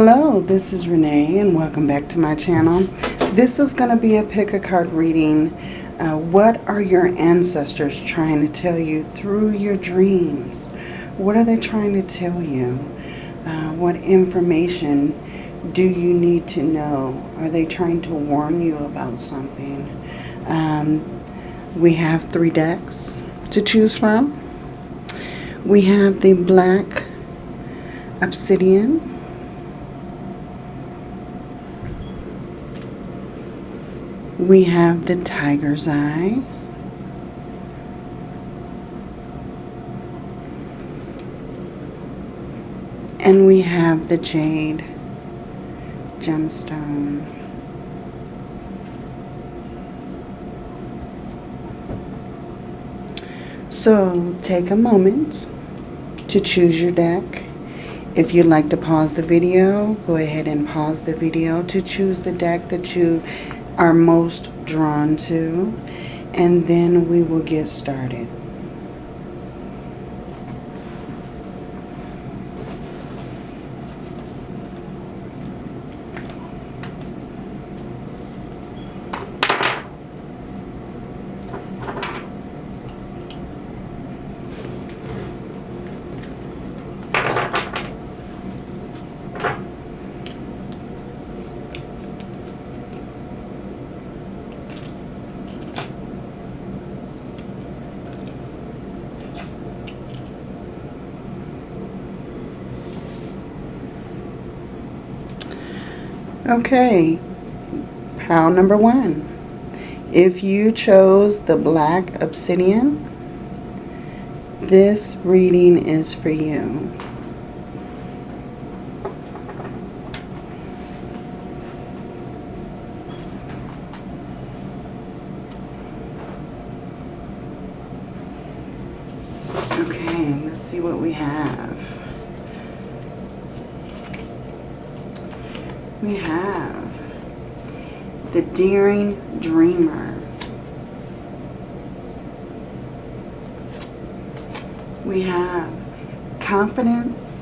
Hello, this is Renee and welcome back to my channel. This is going to be a pick a card reading. Uh, what are your ancestors trying to tell you through your dreams? What are they trying to tell you? Uh, what information do you need to know? Are they trying to warn you about something? Um, we have three decks to choose from. We have the black obsidian. We have the tiger's eye. And we have the jade gemstone. So take a moment to choose your deck. If you'd like to pause the video, go ahead and pause the video to choose the deck that you are most drawn to. And then we will get started. Okay, pile number one. If you chose the black obsidian, this reading is for you. Okay, let's see what we have. we have the daring dreamer. We have confidence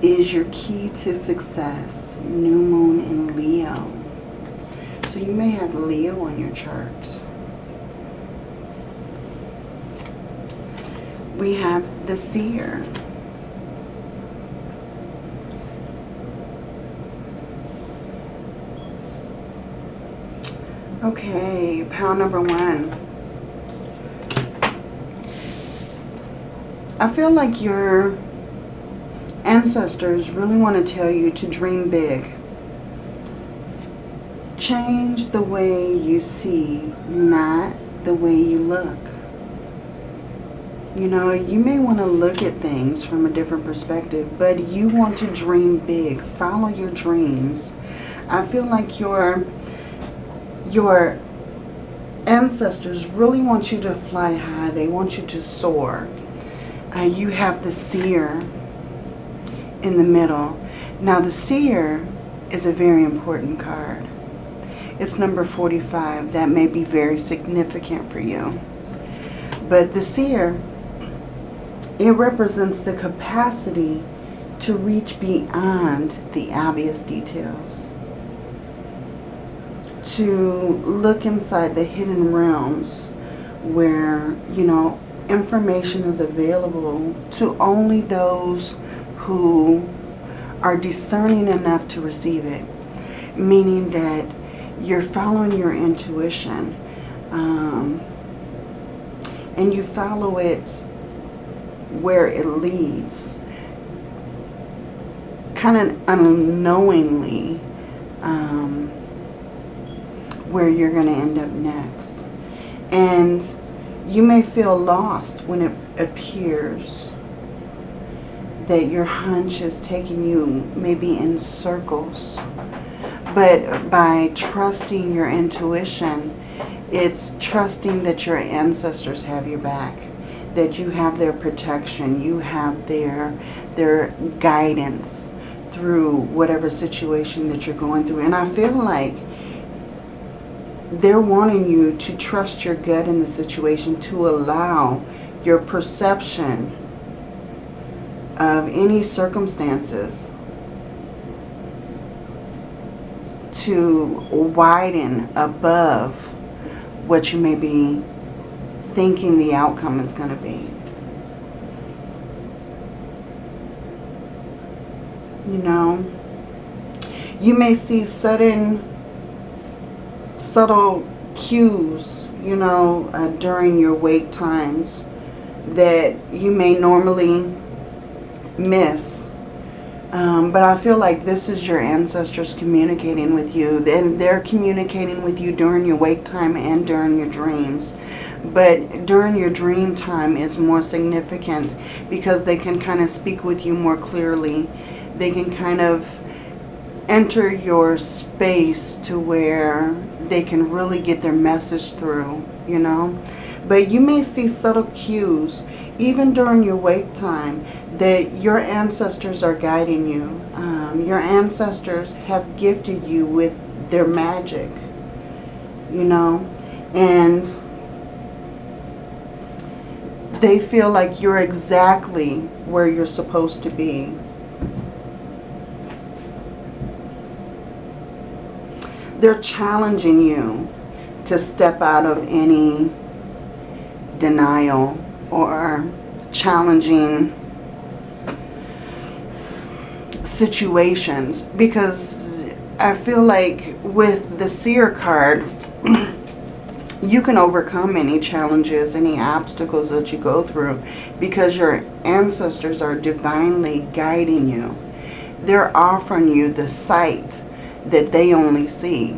is your key to success. New moon in Leo. So you may have Leo on your chart. We have the seer. Okay, pound number one. I feel like your ancestors really want to tell you to dream big. Change the way you see, not the way you look. You know, you may want to look at things from a different perspective, but you want to dream big. Follow your dreams. I feel like your your ancestors really want you to fly high. They want you to soar. Uh, you have the seer in the middle. Now the seer is a very important card. It's number 45. That may be very significant for you. But the seer, it represents the capacity to reach beyond the obvious details to look inside the hidden realms where, you know, information is available to only those who are discerning enough to receive it. Meaning that you're following your intuition um, and you follow it where it leads. Kind of unknowingly um, where you're going to end up next. And you may feel lost when it appears that your hunch is taking you maybe in circles. But by trusting your intuition, it's trusting that your ancestors have your back, that you have their protection, you have their, their guidance through whatever situation that you're going through. And I feel like they're wanting you to trust your gut in the situation to allow your perception of any circumstances to widen above what you may be thinking the outcome is going to be. You know, you may see sudden, subtle cues, you know, uh, during your wake times that you may normally miss. Um, but I feel like this is your ancestors communicating with you. And they're communicating with you during your wake time and during your dreams. But during your dream time is more significant because they can kind of speak with you more clearly. They can kind of enter your space to where they can really get their message through, you know. But you may see subtle cues, even during your wake time, that your ancestors are guiding you. Um, your ancestors have gifted you with their magic, you know. And they feel like you're exactly where you're supposed to be. They're challenging you to step out of any denial or challenging situations because I feel like with the seer card you can overcome any challenges, any obstacles that you go through because your ancestors are divinely guiding you. They're offering you the sight that they only see.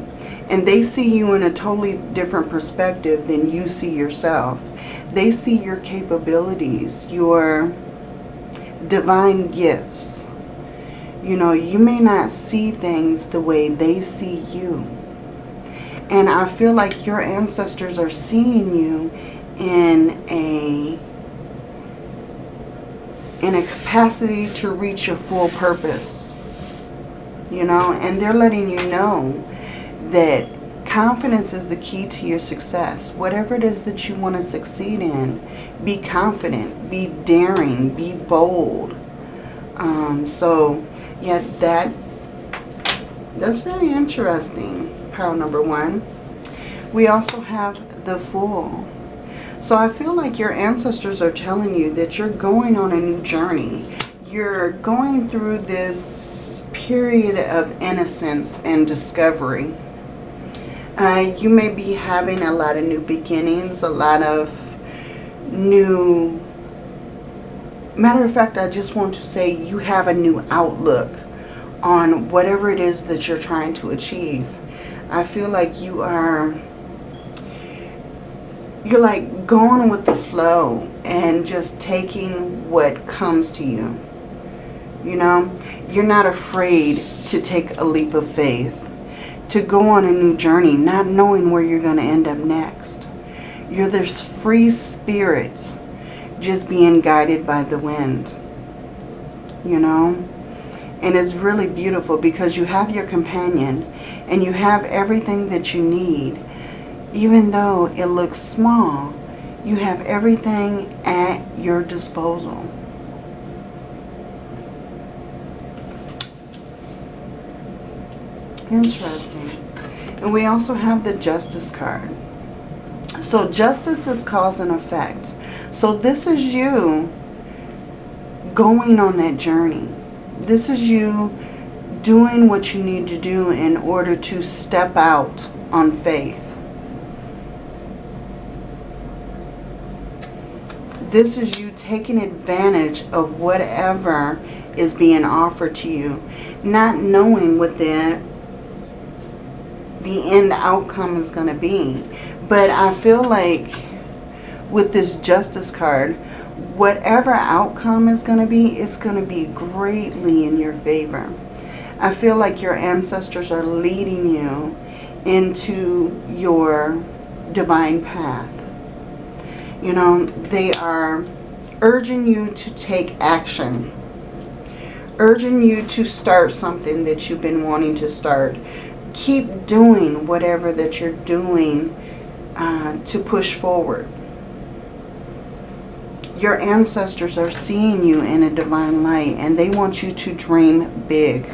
And they see you in a totally different perspective than you see yourself. They see your capabilities, your divine gifts. You know, you may not see things the way they see you. And I feel like your ancestors are seeing you in a in a capacity to reach your full purpose. You know, and they're letting you know that confidence is the key to your success. Whatever it is that you want to succeed in, be confident, be daring, be bold. Um, so, yeah, that that's very interesting pile number one. We also have the Fool. So I feel like your ancestors are telling you that you're going on a new journey. You're going through this period of innocence and discovery. Uh, you may be having a lot of new beginnings, a lot of new... Matter of fact, I just want to say you have a new outlook on whatever it is that you're trying to achieve. I feel like you are, you're like going with the flow and just taking what comes to you. You know, you're not afraid to take a leap of faith, to go on a new journey, not knowing where you're going to end up next. You're this free spirit just being guided by the wind, you know. And it's really beautiful because you have your companion and you have everything that you need. Even though it looks small, you have everything at your disposal. Interesting. And we also have the Justice card. So Justice is cause and effect. So this is you going on that journey this is you doing what you need to do in order to step out on faith. This is you taking advantage of whatever is being offered to you, not knowing what the, the end outcome is going to be. But I feel like with this justice card, whatever outcome is going to be, it's going to be greatly in your favor. I feel like your ancestors are leading you into your divine path. You know, they are urging you to take action. Urging you to start something that you've been wanting to start. Keep doing whatever that you're doing uh, to push forward your ancestors are seeing you in a divine light and they want you to dream big.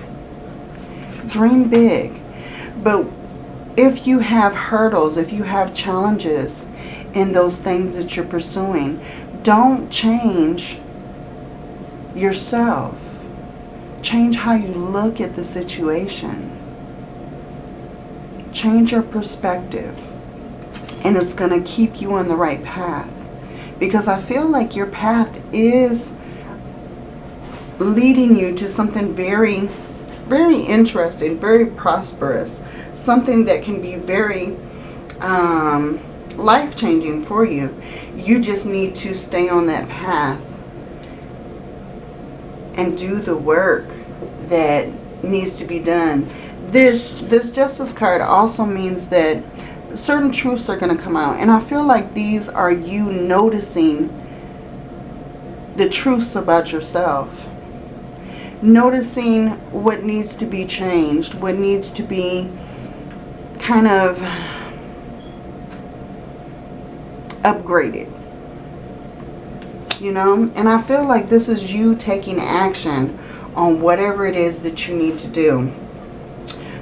Dream big. But if you have hurdles, if you have challenges in those things that you're pursuing, don't change yourself. Change how you look at the situation. Change your perspective. And it's going to keep you on the right path. Because I feel like your path is leading you to something very, very interesting, very prosperous. Something that can be very um, life-changing for you. You just need to stay on that path and do the work that needs to be done. This, this Justice card also means that certain truths are going to come out. And I feel like these are you noticing the truths about yourself. Noticing what needs to be changed, what needs to be kind of upgraded. You know, and I feel like this is you taking action on whatever it is that you need to do.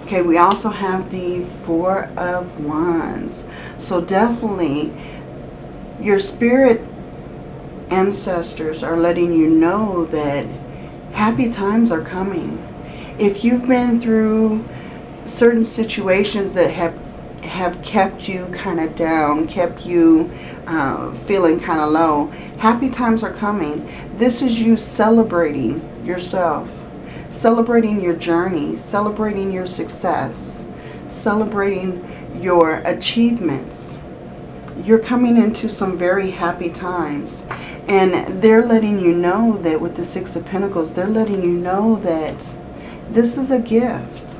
Okay, we also have the Four of Wands. So definitely your spirit ancestors are letting you know that happy times are coming. If you've been through certain situations that have have kept you kind of down, kept you uh, feeling kind of low, happy times are coming. This is you celebrating yourself celebrating your journey, celebrating your success, celebrating your achievements. You're coming into some very happy times. And they're letting you know that with the Six of Pentacles, they're letting you know that this is a gift.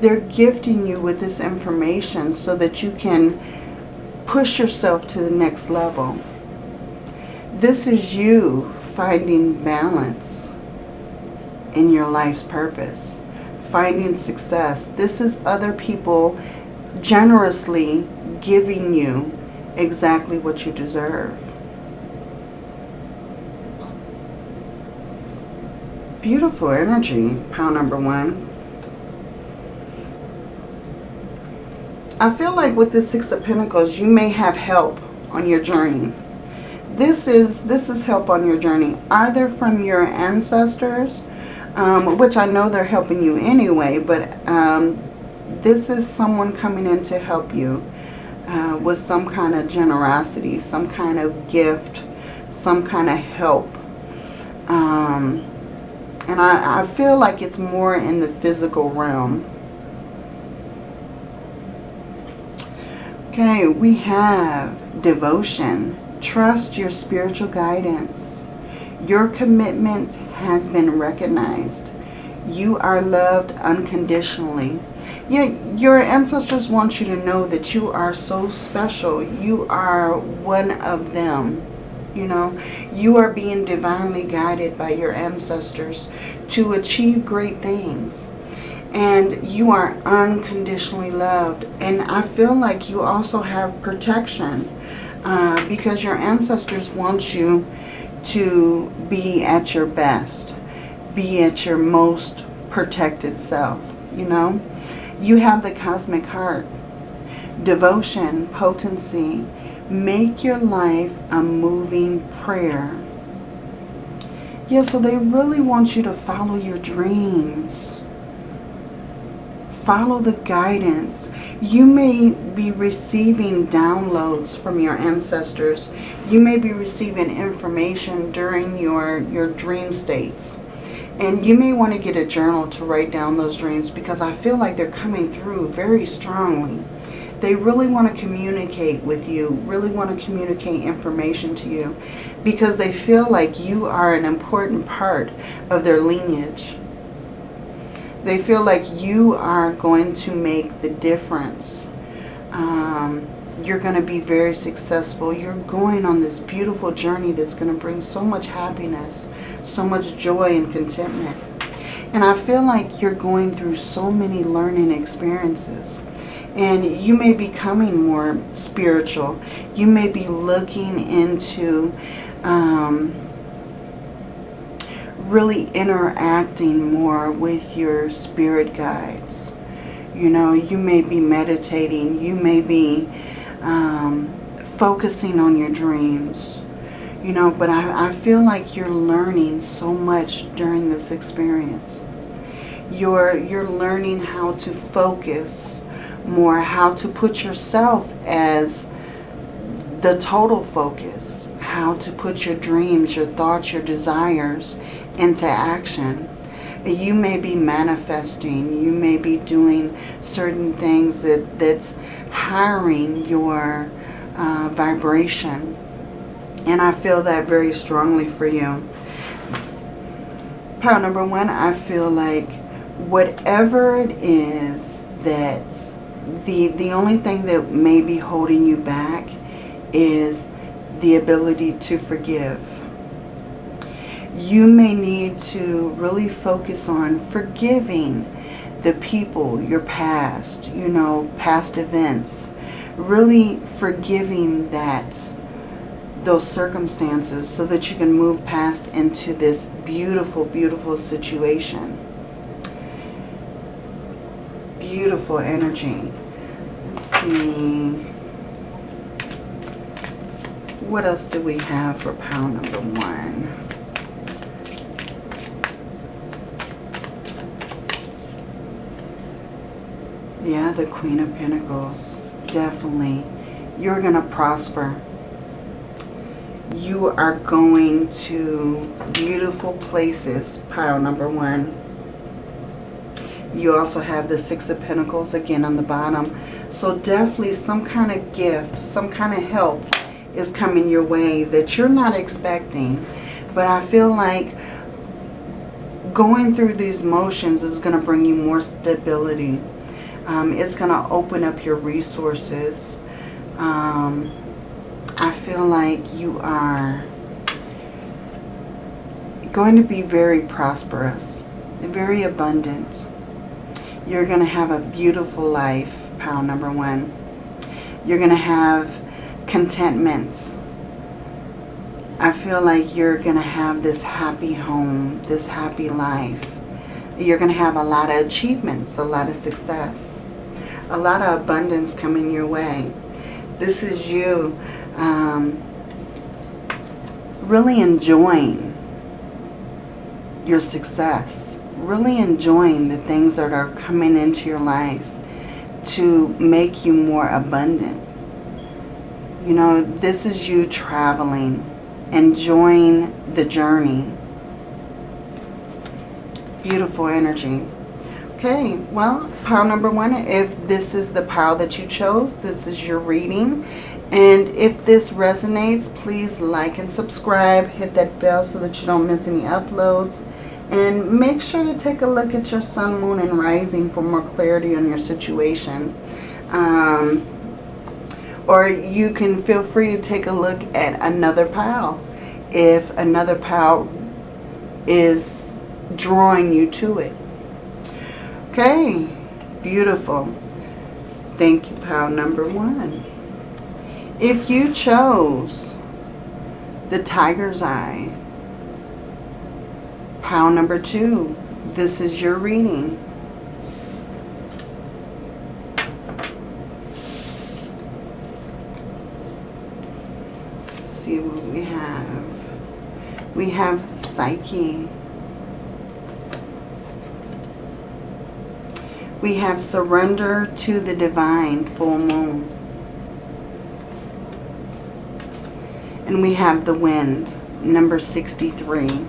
They're gifting you with this information so that you can push yourself to the next level. This is you finding balance in your life's purpose. Finding success. This is other people generously giving you exactly what you deserve. Beautiful energy, pile number one. I feel like with the Six of Pentacles, you may have help on your journey. This is, this is help on your journey, either from your ancestors um, which I know they're helping you anyway, but um, this is someone coming in to help you uh, with some kind of generosity, some kind of gift, some kind of help. Um, and I, I feel like it's more in the physical realm. Okay, we have devotion. Trust your spiritual guidance. Your commitment has been recognized. You are loved unconditionally. Your ancestors want you to know that you are so special. You are one of them. You know, you are being divinely guided by your ancestors to achieve great things. And you are unconditionally loved. And I feel like you also have protection uh, because your ancestors want you to be at your best, be at your most protected self, you know. You have the cosmic heart, devotion, potency. Make your life a moving prayer. Yeah, so they really want you to follow your dreams. Follow the guidance. You may be receiving downloads from your ancestors. You may be receiving information during your, your dream states. And you may want to get a journal to write down those dreams because I feel like they're coming through very strongly. They really want to communicate with you, really want to communicate information to you because they feel like you are an important part of their lineage. They feel like you are going to make the difference. Um, you're going to be very successful. You're going on this beautiful journey that's going to bring so much happiness, so much joy and contentment. And I feel like you're going through so many learning experiences. And you may be becoming more spiritual. You may be looking into um, really interacting more with your spirit guides, You know, you may be meditating. You may be um, focusing on your dreams. You know, but I, I feel like you're learning so much during this experience. You're, you're learning how to focus more, how to put yourself as the total focus, how to put your dreams, your thoughts, your desires into action. You may be manifesting, you may be doing certain things that, that's hiring your uh, vibration. And I feel that very strongly for you. Pile number one, I feel like whatever it is that the, the only thing that may be holding you back is the ability to forgive. You may need to really focus on forgiving the people, your past, you know, past events. Really forgiving that, those circumstances so that you can move past into this beautiful, beautiful situation. Beautiful energy. Let's see. What else do we have for pile number one? Yeah, the Queen of Pentacles. Definitely. You're going to prosper. You are going to beautiful places, pile number one. You also have the Six of Pentacles again on the bottom. So definitely some kind of gift, some kind of help is coming your way that you're not expecting. But I feel like going through these motions is going to bring you more stability. Um, it's going to open up your resources. Um, I feel like you are going to be very prosperous, very abundant. You're going to have a beautiful life, pile number one. You're going to have contentment. I feel like you're going to have this happy home, this happy life. You're going to have a lot of achievements, a lot of success, a lot of abundance coming your way. This is you um, really enjoying your success, really enjoying the things that are coming into your life to make you more abundant. You know, this is you traveling, enjoying the journey. Beautiful energy. Okay, well, pile number one, if this is the pile that you chose, this is your reading. And if this resonates, please like and subscribe. Hit that bell so that you don't miss any uploads. And make sure to take a look at your sun, moon, and rising for more clarity on your situation. Um, or you can feel free to take a look at another pile if another pile is drawing you to it. Okay, beautiful. Thank you, pile number one. If you chose the tiger's eye, pile number two, this is your reading. Let's see what we have. We have Psyche. We have Surrender to the Divine, Full Moon. And we have the Wind, number 63.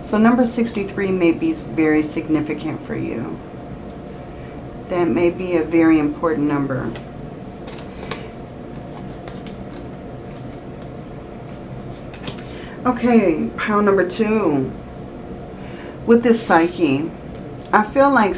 So number 63 may be very significant for you. That may be a very important number. Okay, pile number two. With this Psyche, I feel like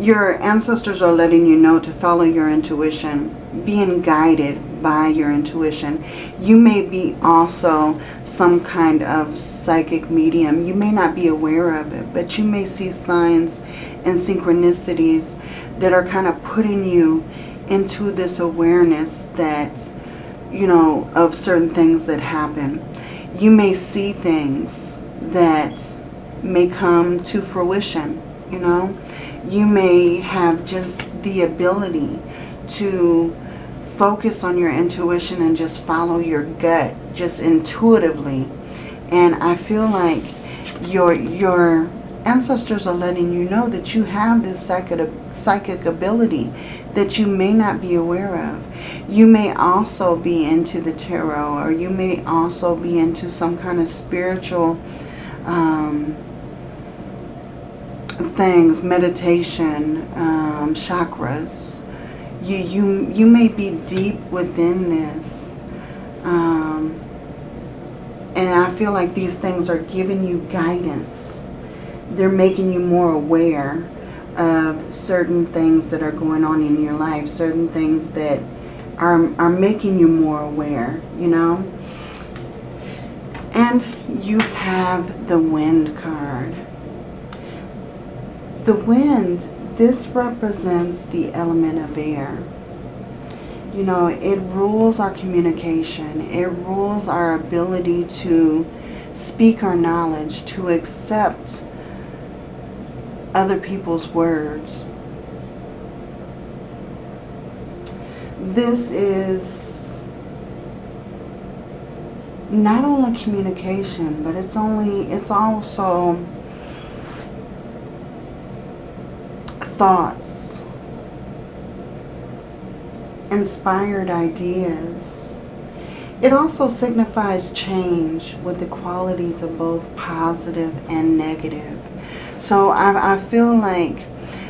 your ancestors are letting you know to follow your intuition, being guided by your intuition. You may be also some kind of psychic medium. You may not be aware of it, but you may see signs and synchronicities that are kind of putting you into this awareness that, you know, of certain things that happen you may see things that may come to fruition. You know. You may have just the ability to focus on your intuition and just follow your gut just intuitively. And I feel like your your ancestors are letting you know that you have this psychic, psychic ability that you may not be aware of. You may also be into the tarot or you may also be into some kind of spiritual um, things, meditation, um, chakras. You, you, you may be deep within this. Um, and I feel like these things are giving you guidance. They're making you more aware of certain things that are going on in your life, certain things that are, are making you more aware, you know. And you have the wind card. The wind, this represents the element of air. You know, it rules our communication. It rules our ability to speak our knowledge, to accept other people's words. This is not only communication, but it's only it's also thoughts, inspired ideas. It also signifies change with the qualities of both positive and negative. So I, I feel like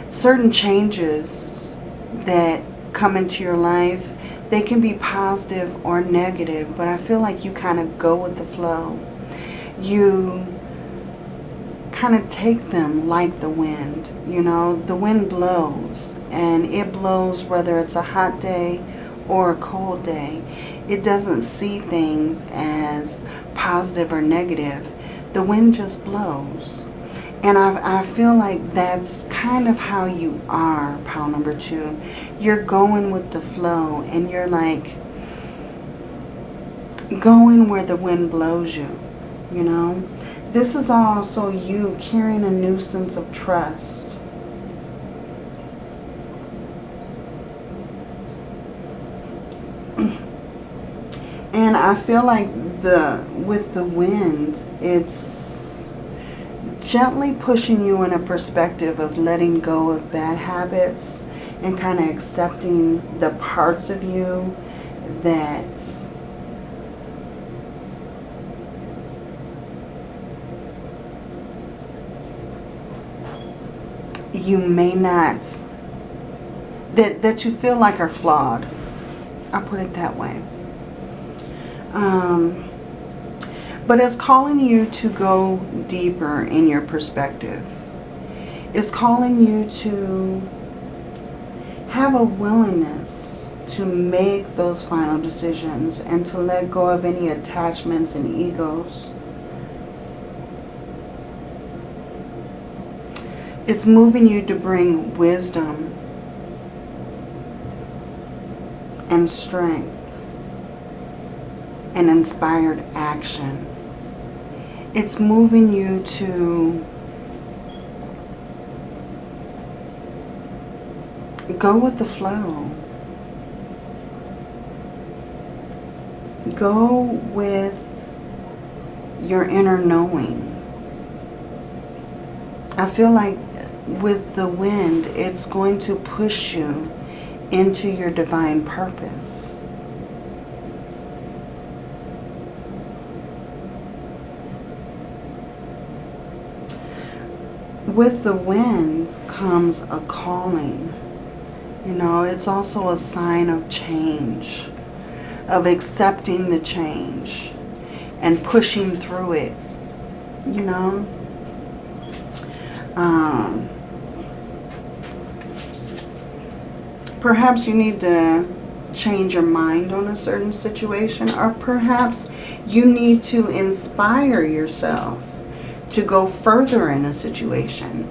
certain changes that come into your life, they can be positive or negative, but I feel like you kind of go with the flow. You kind of take them like the wind, you know. The wind blows, and it blows whether it's a hot day or a cold day. It doesn't see things as positive or negative. The wind just blows. And I, I feel like that's kind of how you are, pile number two. You're going with the flow and you're like going where the wind blows you, you know. This is also you carrying a new sense of trust. And I feel like the with the wind, it's gently pushing you in a perspective of letting go of bad habits and kind of accepting the parts of you that you may not, that, that you feel like are flawed. I'll put it that way. Um, but it's calling you to go deeper in your perspective. It's calling you to have a willingness to make those final decisions and to let go of any attachments and egos. It's moving you to bring wisdom and strength and inspired action it's moving you to go with the flow. Go with your inner knowing. I feel like with the wind, it's going to push you into your divine purpose. with the wind comes a calling. You know, it's also a sign of change, of accepting the change and pushing through it, you know. Um, perhaps you need to change your mind on a certain situation or perhaps you need to inspire yourself to go further in a situation.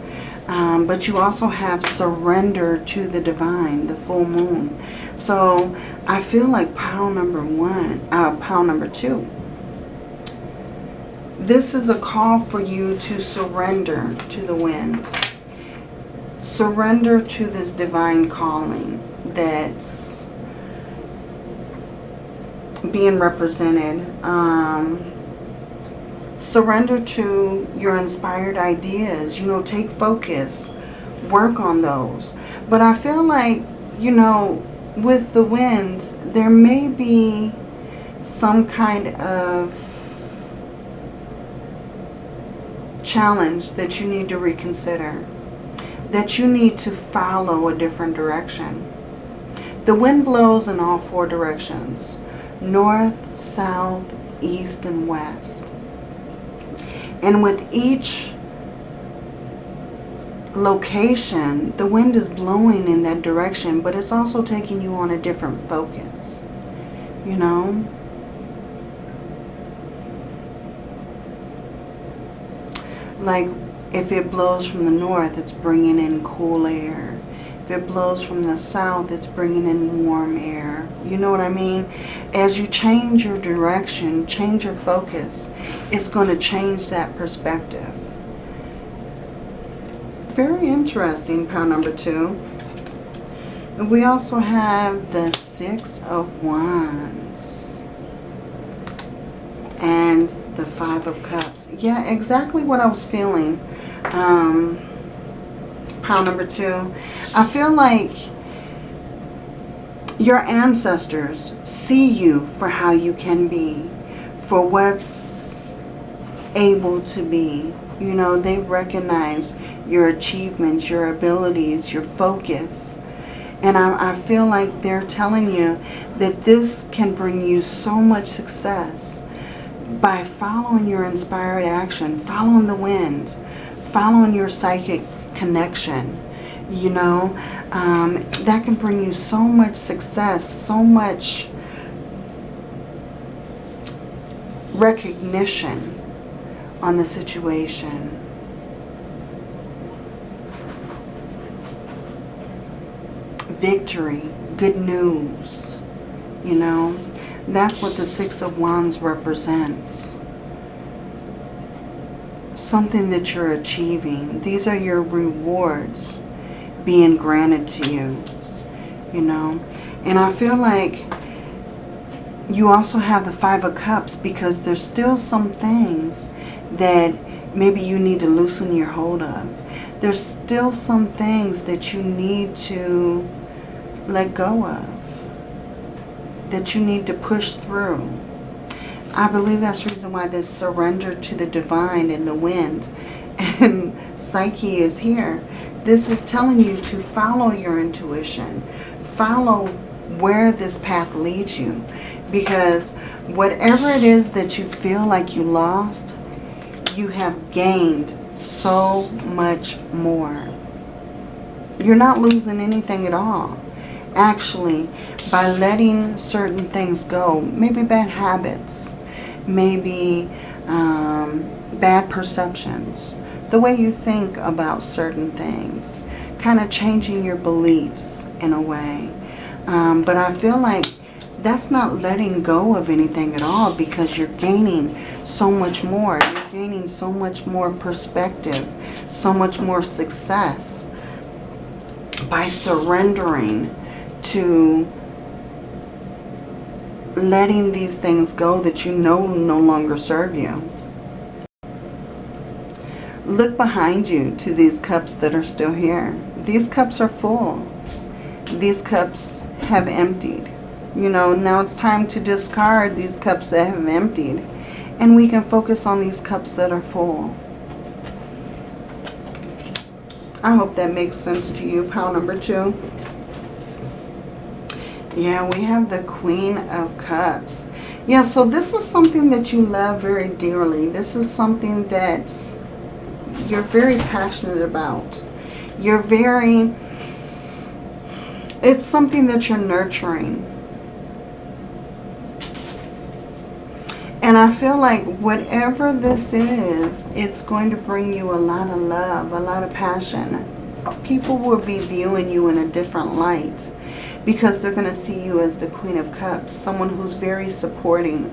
Um, but you also have surrender to the divine, the full moon. So I feel like pile number one, uh, pile number two. This is a call for you to surrender to the wind. Surrender to this divine calling that's being represented. Um, surrender to your inspired ideas. You know, take focus. Work on those. But I feel like, you know, with the winds, there may be some kind of challenge that you need to reconsider. That you need to follow a different direction. The wind blows in all four directions. North, south, east, and west. And with each location, the wind is blowing in that direction, but it's also taking you on a different focus. You know? Like if it blows from the north, it's bringing in cool air. If it blows from the south, it's bringing in warm air. You know what I mean? As you change your direction, change your focus, it's going to change that perspective. Very interesting, pile number two. And We also have the Six of Wands and the Five of Cups. Yeah, exactly what I was feeling. Um, pile number two. I feel like your ancestors see you for how you can be, for what's able to be. You know, they recognize your achievements, your abilities, your focus. And I, I, feel like they're telling you that this can bring you so much success by following your inspired action, following the wind, following your psychic connection. You know, um, that can bring you so much success, so much recognition on the situation. Victory, good news, you know. That's what the Six of Wands represents. Something that you're achieving. These are your rewards being granted to you, you know. And I feel like you also have the Five of Cups because there's still some things that maybe you need to loosen your hold of. There's still some things that you need to let go of. That you need to push through. I believe that's the reason why this surrender to the divine and the wind and Psyche is here. This is telling you to follow your intuition. Follow where this path leads you. Because whatever it is that you feel like you lost, you have gained so much more. You're not losing anything at all. Actually, by letting certain things go, maybe bad habits, maybe um, bad perceptions, the way you think about certain things, kind of changing your beliefs in a way. Um, but I feel like that's not letting go of anything at all because you're gaining so much more. You're gaining so much more perspective, so much more success by surrendering to letting these things go that you know no longer serve you. Look behind you to these cups that are still here. These cups are full. These cups have emptied. You know, now it's time to discard these cups that have emptied. And we can focus on these cups that are full. I hope that makes sense to you, pile number two. Yeah, we have the Queen of Cups. Yeah, so this is something that you love very dearly. This is something that's you're very passionate about. You're very, it's something that you're nurturing. And I feel like whatever this is, it's going to bring you a lot of love, a lot of passion. People will be viewing you in a different light because they're going to see you as the Queen of Cups, someone who's very supporting,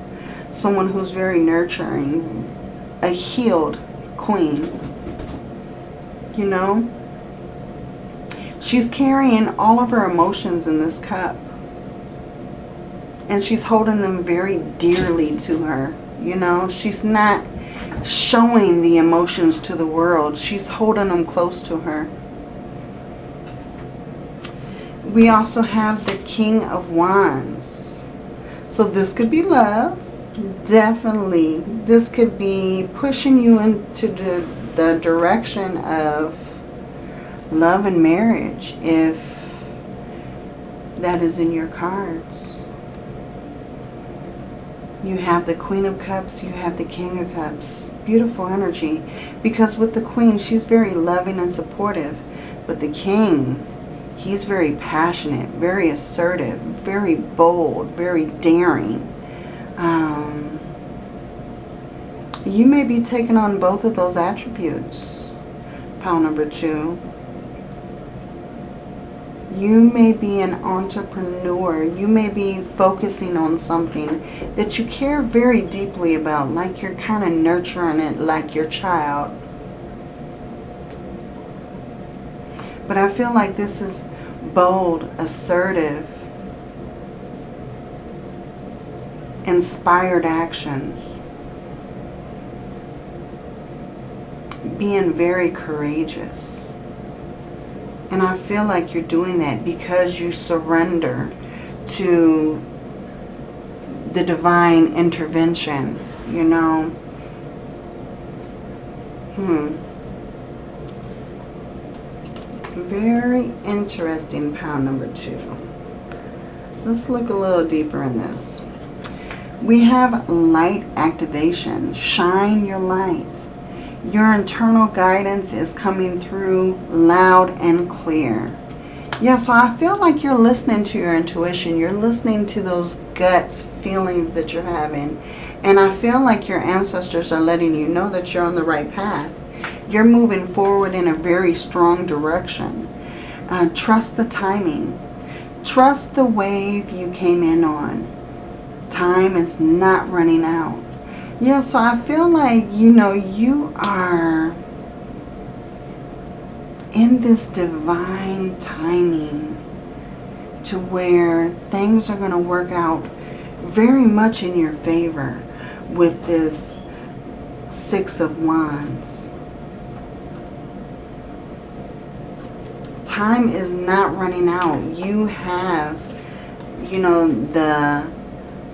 someone who's very nurturing, a healed queen you know. She's carrying all of her emotions in this cup. And she's holding them very dearly to her. You know, she's not showing the emotions to the world. She's holding them close to her. We also have the King of Wands. So this could be love. Definitely. This could be pushing you into the, the direction of love and marriage if that is in your cards. You have the Queen of Cups, you have the King of Cups. Beautiful energy. Because with the Queen, she's very loving and supportive. But the King, he's very passionate, very assertive, very bold, very daring. Um, you may be taking on both of those attributes. Pile number two. You may be an entrepreneur. You may be focusing on something that you care very deeply about, like you're kind of nurturing it like your child. But I feel like this is bold, assertive, inspired actions. Being very courageous. And I feel like you're doing that because you surrender to the divine intervention, you know. Hmm. Very interesting pound number two. Let's look a little deeper in this. We have light activation. Shine your light. Your internal guidance is coming through loud and clear. Yeah, so I feel like you're listening to your intuition. You're listening to those guts feelings that you're having. And I feel like your ancestors are letting you know that you're on the right path. You're moving forward in a very strong direction. Uh, trust the timing. Trust the wave you came in on. Time is not running out. Yeah, so I feel like, you know, you are in this divine timing to where things are going to work out very much in your favor with this Six of Wands. Time is not running out. You have, you know, the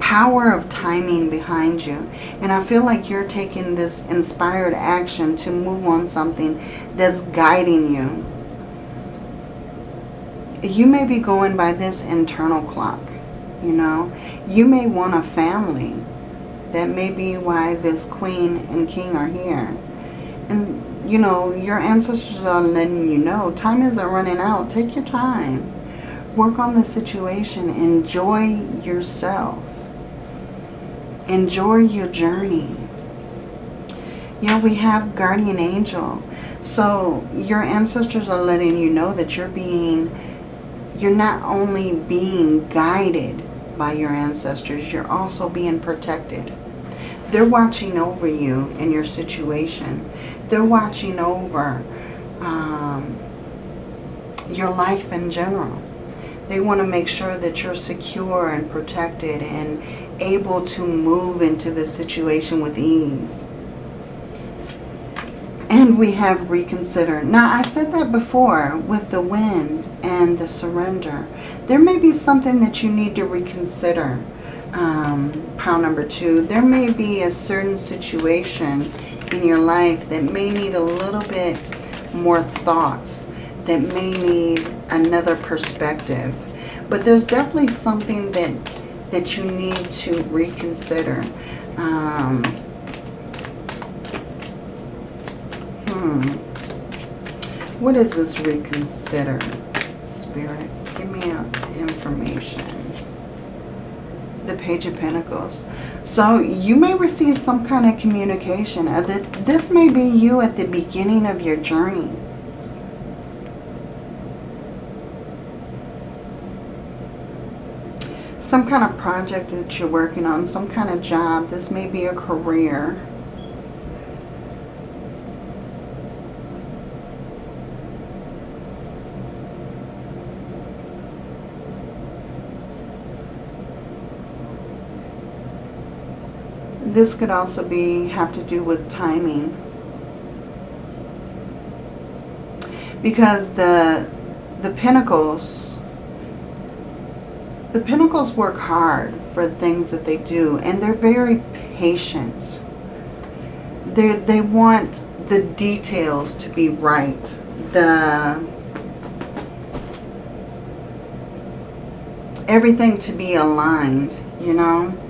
power of timing behind you. And I feel like you're taking this inspired action to move on something that's guiding you. You may be going by this internal clock, you know. You may want a family. That may be why this queen and king are here. And, you know, your ancestors are letting you know time isn't running out. Take your time. Work on the situation. Enjoy yourself Enjoy your journey. You know, we have guardian angel. So your ancestors are letting you know that you're being, you're not only being guided by your ancestors, you're also being protected. They're watching over you in your situation. They're watching over um, your life in general. They want to make sure that you're secure and protected and able to move into the situation with ease. And we have reconsider. Now, I said that before with the wind and the surrender. There may be something that you need to reconsider, um, pile number two. There may be a certain situation in your life that may need a little bit more thought, that may need another perspective. But there's definitely something that that you need to reconsider. Um, hmm. What is this reconsider, Spirit? Give me information. The Page of Pentacles. So you may receive some kind of communication. Uh, this may be you at the beginning of your journey. some kind of project that you're working on, some kind of job. This may be a career. This could also be have to do with timing. Because the the Pentacles the Pentacles work hard for things that they do and they're very patient. They they want the details to be right. The everything to be aligned, you know.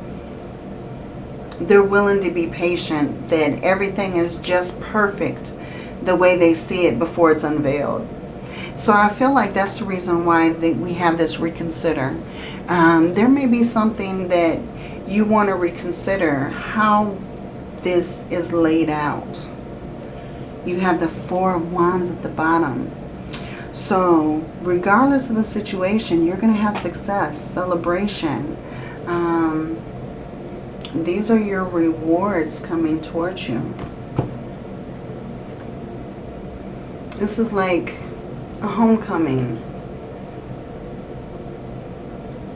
They're willing to be patient that everything is just perfect the way they see it before it's unveiled. So I feel like that's the reason why we have this reconsider. Um, there may be something that you want to reconsider how this is laid out. You have the Four of Wands at the bottom. So regardless of the situation, you're going to have success, celebration. Um, these are your rewards coming towards you. This is like a homecoming.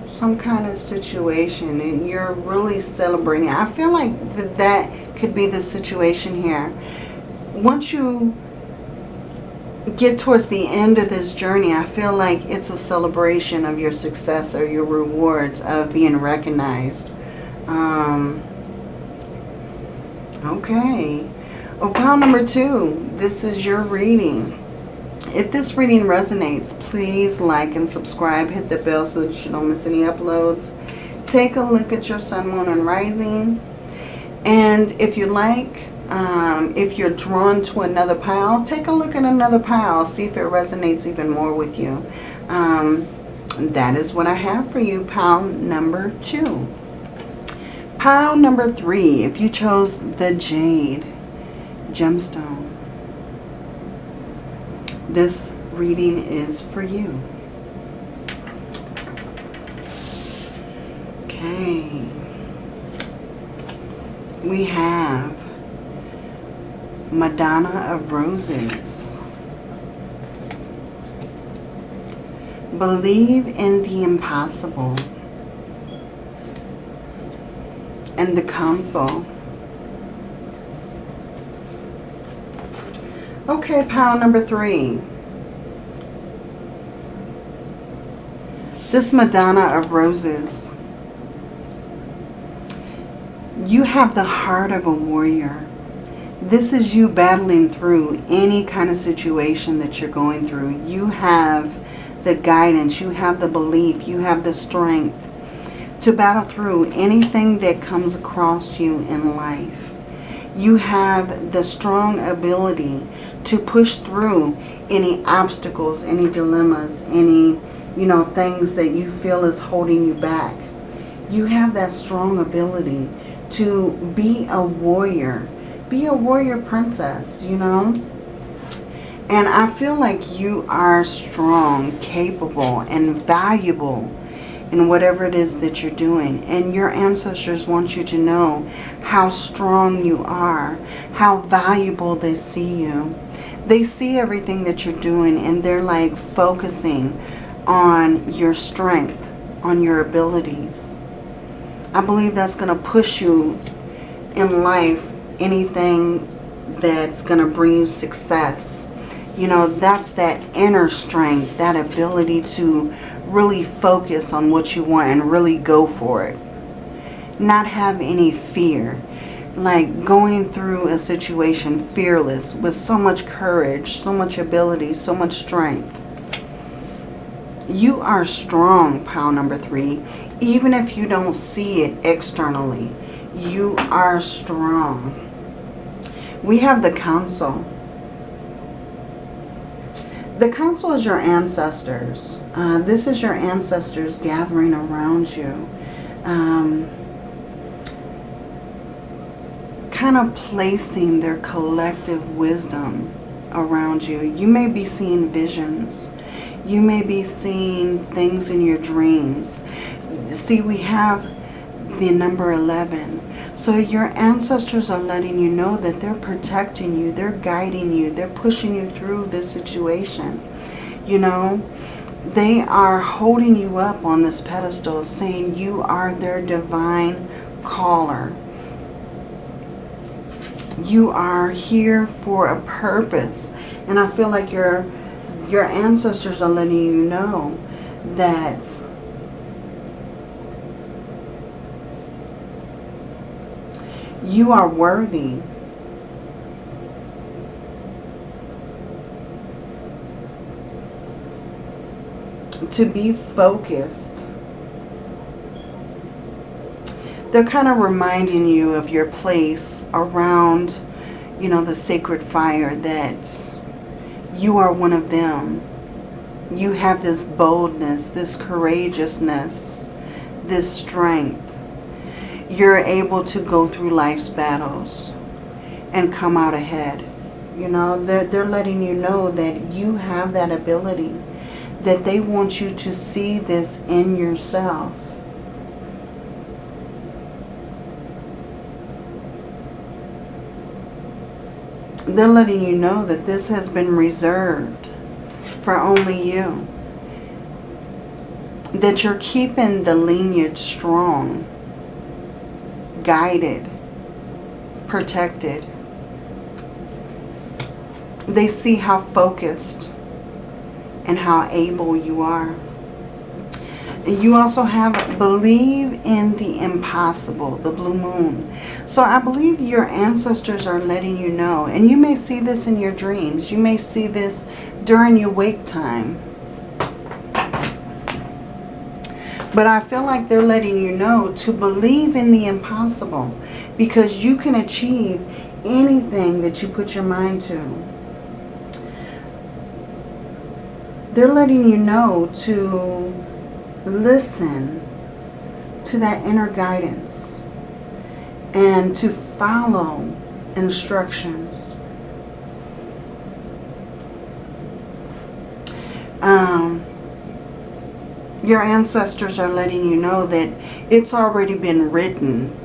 Some kind of situation and you're really celebrating. I feel like that, that could be the situation here. Once you get towards the end of this journey, I feel like it's a celebration of your success or your rewards of being recognized. Um, okay. Oh, pile number two. This is your reading. If this reading resonates, please like and subscribe. Hit the bell so that you don't miss any uploads. Take a look at your sun, moon, and rising. And if you like, um, if you're drawn to another pile, take a look at another pile. See if it resonates even more with you. Um, that is what I have for you, pile number two. Pile number three, if you chose the Jade gemstone, this reading is for you. Okay. We have Madonna of Roses. Believe in the impossible. And the Council. Okay, pile number three. This Madonna of Roses. You have the heart of a warrior. This is you battling through any kind of situation that you're going through. You have the guidance, you have the belief, you have the strength to battle through anything that comes across you in life. You have the strong ability to push through any obstacles, any dilemmas, any, you know, things that you feel is holding you back. You have that strong ability to be a warrior be a warrior princess, you know. And I feel like you are strong, capable, and valuable in whatever it is that you're doing. And your ancestors want you to know how strong you are, how valuable they see you. They see everything that you're doing and they're like focusing on your strength, on your abilities. I believe that's going to push you in life anything that's going to bring you success. You know, that's that inner strength, that ability to really focus on what you want and really go for it. Not have any fear. Like going through a situation fearless with so much courage, so much ability, so much strength. You are strong, pile number three, even if you don't see it externally. You are strong. We have the council. The council is your ancestors. Uh, this is your ancestors gathering around you. Um, kind of placing their collective wisdom around you. You may be seeing visions. You may be seeing things in your dreams. See, we have the number 11. So your ancestors are letting you know that they're protecting you, they're guiding you, they're pushing you through this situation. You know, they are holding you up on this pedestal saying you are their divine caller. You are here for a purpose. And I feel like your, your ancestors are letting you know that you are worthy to be focused. They're kind of reminding you of your place around, you know, the sacred fire that you are one of them. You have this boldness, this courageousness, this strength. You're able to go through life's battles and come out ahead. You know, they're, they're letting you know that you have that ability that they want you to see this in yourself. They're letting you know that this has been reserved for only you. That you're keeping the lineage strong, guided, protected. They see how focused and how able you are. You also have believe in the impossible, the blue moon. So I believe your ancestors are letting you know, and you may see this in your dreams. You may see this during your wake time. But I feel like they're letting you know to believe in the impossible because you can achieve anything that you put your mind to. they're letting you know to listen to that inner guidance and to follow instructions. Um, your ancestors are letting you know that it's already been written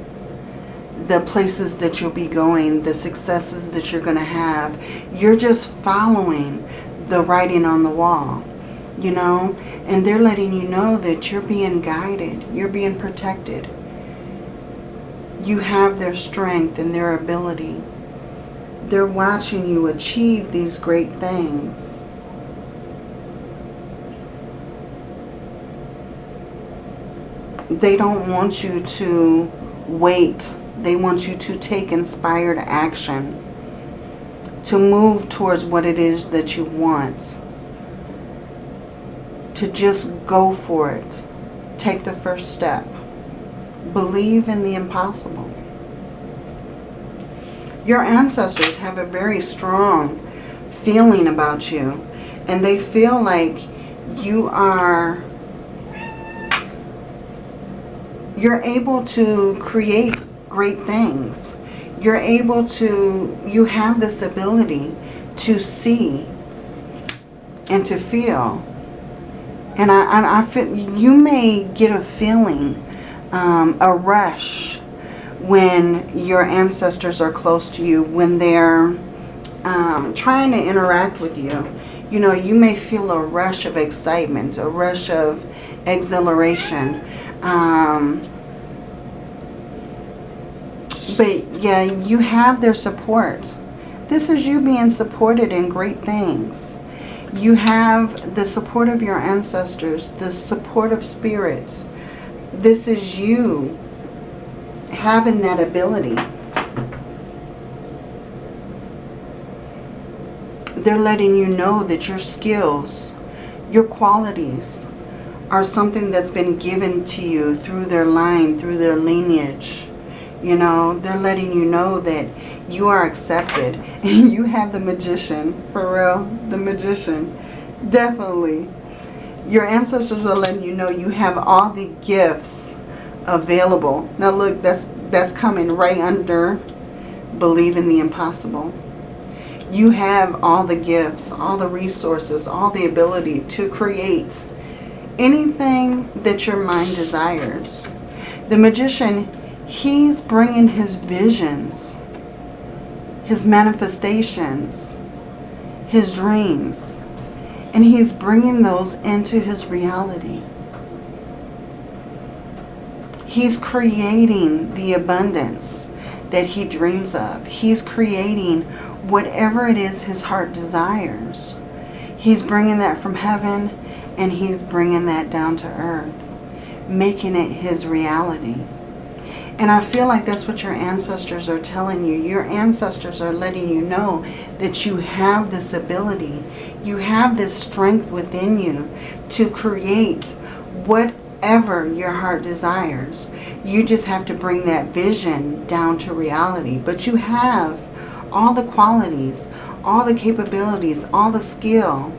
the places that you'll be going, the successes that you're going to have. You're just following the writing on the wall, you know, and they're letting you know that you're being guided, you're being protected. You have their strength and their ability. They're watching you achieve these great things. They don't want you to wait. They want you to take inspired action to move towards what it is that you want. To just go for it. Take the first step. Believe in the impossible. Your ancestors have a very strong feeling about you. And they feel like you are... You're able to create great things you're able to, you have this ability to see and to feel. And I, I, I feel, you may get a feeling, um, a rush when your ancestors are close to you, when they're um, trying to interact with you. You know, you may feel a rush of excitement, a rush of exhilaration. Um, but yeah, you have their support. This is you being supported in great things. You have the support of your ancestors, the support of spirit. This is you having that ability. They're letting you know that your skills, your qualities are something that's been given to you through their line, through their lineage. You know, they're letting you know that you are accepted. And you have the magician, for real, the magician. Definitely. Your ancestors are letting you know you have all the gifts available. Now look, that's, that's coming right under believe in the impossible. You have all the gifts, all the resources, all the ability to create anything that your mind desires. The magician He's bringing his visions, his manifestations, his dreams, and he's bringing those into his reality. He's creating the abundance that he dreams of. He's creating whatever it is his heart desires. He's bringing that from heaven and he's bringing that down to earth, making it his reality. And I feel like that's what your ancestors are telling you. Your ancestors are letting you know that you have this ability. You have this strength within you to create whatever your heart desires. You just have to bring that vision down to reality. But you have all the qualities, all the capabilities, all the skill.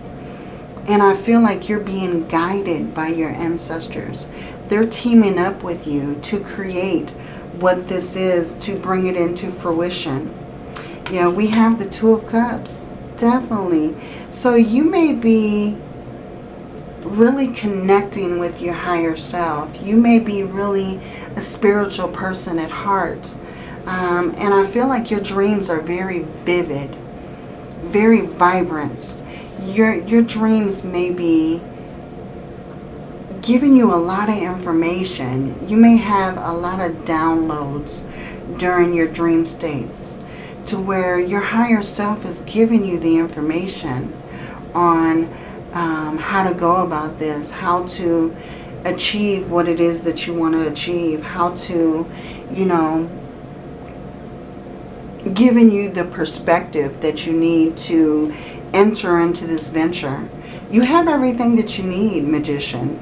And I feel like you're being guided by your ancestors. They're teaming up with you to create what this is, to bring it into fruition. Yeah, we have the Two of Cups. Definitely. So you may be really connecting with your higher self. You may be really a spiritual person at heart. Um, and I feel like your dreams are very vivid, very vibrant. Your, your dreams may be giving you a lot of information. You may have a lot of downloads during your dream states to where your higher self is giving you the information on um, how to go about this, how to achieve what it is that you want to achieve, how to, you know, giving you the perspective that you need to enter into this venture. You have everything that you need, magician.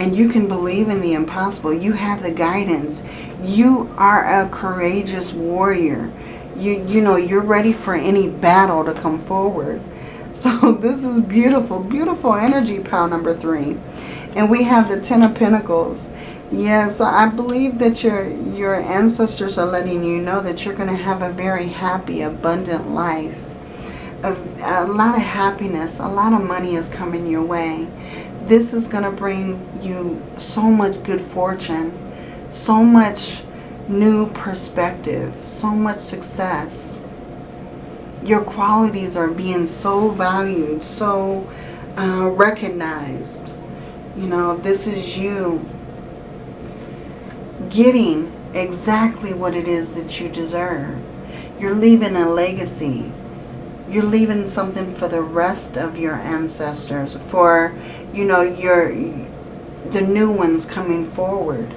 And you can believe in the impossible. You have the guidance. You are a courageous warrior. You, you know, you're ready for any battle to come forward. So this is beautiful, beautiful energy, pile number three. And we have the Ten of Pentacles. Yes, I believe that your, your ancestors are letting you know that you're going to have a very happy, abundant life. A, a lot of happiness, a lot of money is coming your way. This is going to bring you so much good fortune, so much new perspective, so much success. Your qualities are being so valued, so uh, recognized. You know, this is you getting exactly what it is that you deserve. You're leaving a legacy. You're leaving something for the rest of your ancestors, for, you know, your the new ones coming forward.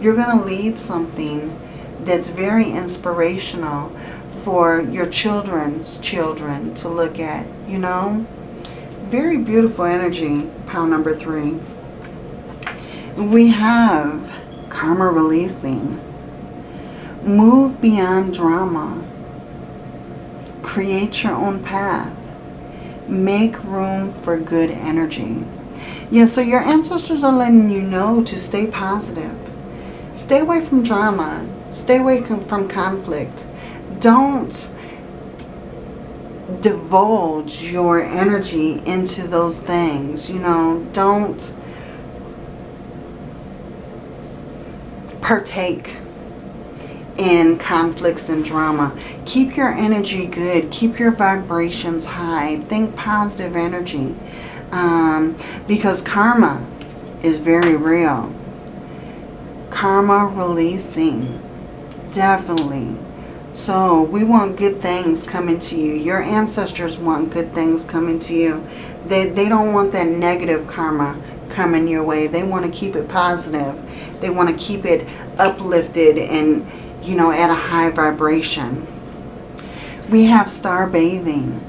You're going to leave something that's very inspirational for your children's children to look at, you know. Very beautiful energy, pile number three. We have karma releasing. Move beyond drama. Create your own path. Make room for good energy. Yeah, so your ancestors are letting you know to stay positive. Stay away from drama. Stay away from conflict. Don't divulge your energy into those things. You know, don't partake in conflicts and drama. Keep your energy good. Keep your vibrations high. Think positive energy. Um, because karma is very real. Karma releasing. Definitely. So we want good things coming to you. Your ancestors want good things coming to you. They, they don't want that negative karma coming your way. They want to keep it positive. They want to keep it uplifted and, you know, at a high vibration. We have star bathing,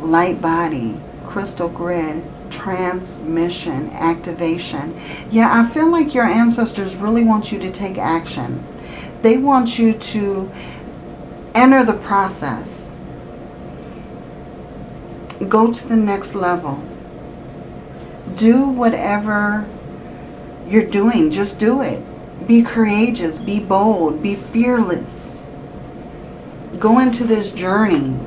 light body, crystal grid, transmission, activation. Yeah, I feel like your ancestors really want you to take action. They want you to enter the process. Go to the next level. Do whatever you're doing. Just do it. Be courageous. Be bold. Be fearless. Go into this journey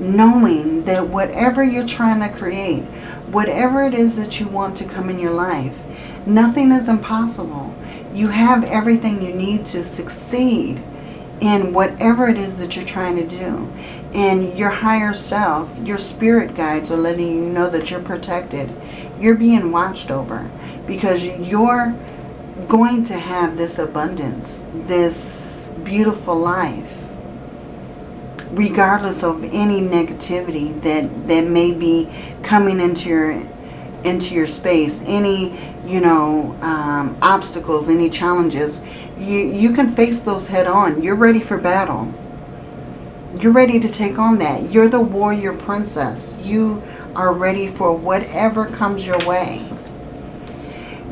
knowing that whatever you're trying to create, whatever it is that you want to come in your life, nothing is impossible. You have everything you need to succeed in whatever it is that you're trying to do. And your higher self, your spirit guides are letting you know that you're protected. You're being watched over because you're going to have this abundance, this beautiful life. Regardless of any negativity that, that may be coming into your into your space, any, you know, um, obstacles, any challenges, you, you can face those head on. You're ready for battle. You're ready to take on that. You're the warrior princess. You are ready for whatever comes your way.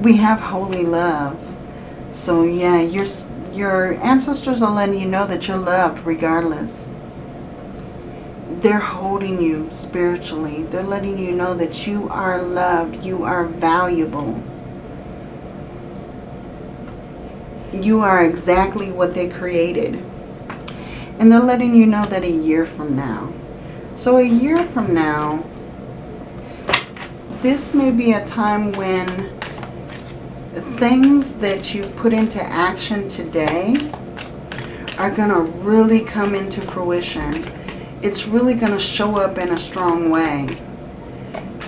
We have holy love. So yeah, your, your ancestors are letting you know that you're loved regardless. They're holding you spiritually. They're letting you know that you are loved. You are valuable. You are exactly what they created. And they're letting you know that a year from now. So a year from now, this may be a time when things that you put into action today are going to really come into fruition. It's really going to show up in a strong way.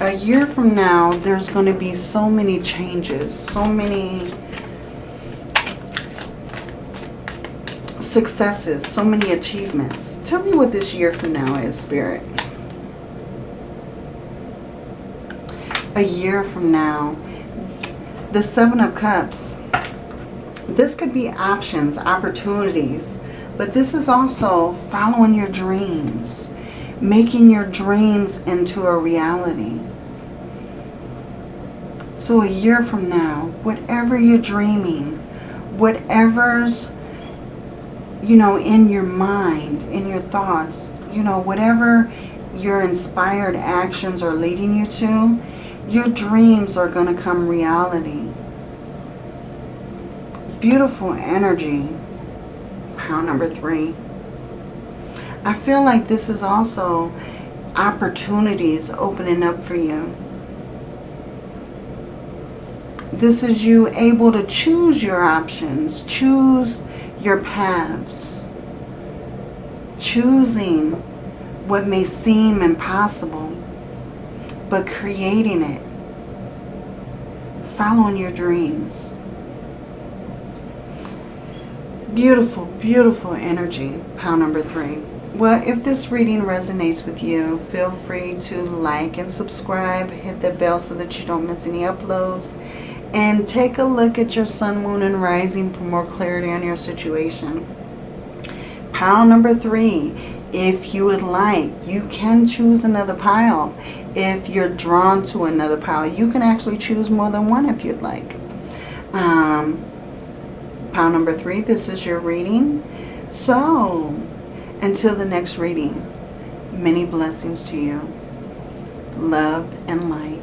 A year from now, there's going to be so many changes, so many successes, so many achievements. Tell me what this year from now is, Spirit. a year from now. The Seven of Cups. This could be options, opportunities. But this is also following your dreams. Making your dreams into a reality. So a year from now, whatever you're dreaming, whatever's, you know, in your mind, in your thoughts, you know, whatever your inspired actions are leading you to, your dreams are going to come reality. Beautiful energy. Power number three. I feel like this is also opportunities opening up for you. This is you able to choose your options, choose your paths, choosing what may seem impossible but creating it. Following your dreams. Beautiful, beautiful energy, pound number three. Well, if this reading resonates with you, feel free to like and subscribe. Hit the bell so that you don't miss any uploads. And take a look at your sun, moon, and rising for more clarity on your situation. Pound number three if you would like. You can choose another pile. If you're drawn to another pile, you can actually choose more than one if you'd like. Um, pile number three, this is your reading. So, until the next reading, many blessings to you. Love and light.